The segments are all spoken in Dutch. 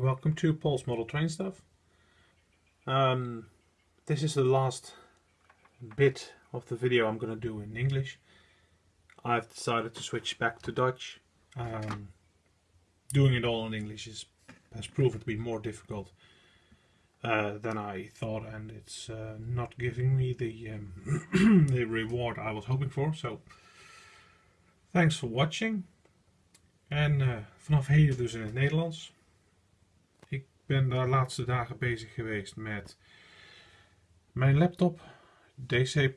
welcome to Paul's Model Train Stuff. Um, this is the last bit of the video I'm gonna do in English. I've decided to switch back to Dutch. Um, doing it all in English is, has proven to be more difficult uh, than I thought and it's uh, not giving me the, um, the reward I was hoping for. So thanks for watching. En uh, vanaf heden dus in het Nederlands. Ben de laatste dagen bezig geweest met mijn laptop, DC++,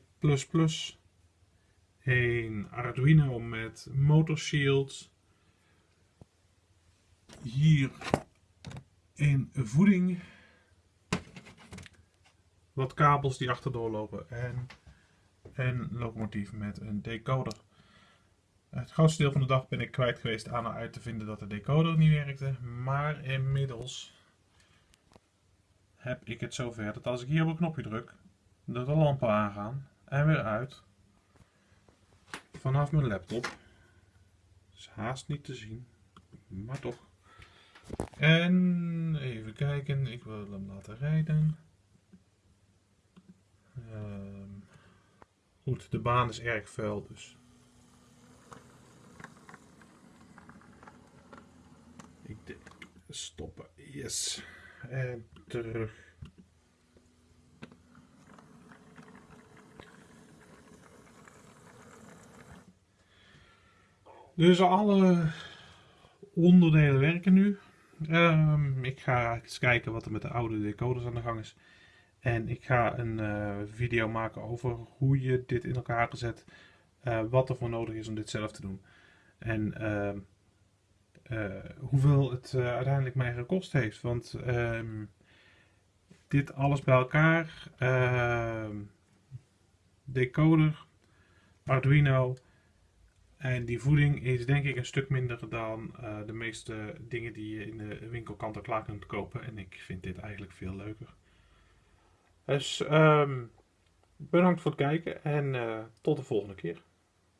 een Arduino met motor shield, hier een voeding, wat kabels die achterdoor lopen en een locomotief met een decoder. Het grootste deel van de dag ben ik kwijt geweest aan uit te vinden dat de decoder niet werkte. Maar inmiddels heb ik het zover dat als ik hier op een knopje druk, dat de lampen aangaan en weer uit. Vanaf mijn laptop. Is haast niet te zien, maar toch. En even kijken, ik wil hem laten rijden. Ehm, goed, de baan is erg vuil dus. Ik denk stoppen. Yes. En terug. Dus alle onderdelen werken nu. Um, ik ga eens kijken wat er met de oude decoders aan de gang is. En ik ga een uh, video maken over hoe je dit in elkaar gezet. Uh, wat er voor nodig is om dit zelf te doen. En uh, hoeveel het uiteindelijk mij gekost heeft. Want ehm, dit alles bij elkaar. Ehm, decoder, Arduino en die voeding is denk ik een stuk minder dan uh, de meeste dingen die je in de winkel kant klaar kunt kopen. En ik vind dit eigenlijk veel leuker. Dus um, bedankt voor het kijken en tot de volgende keer.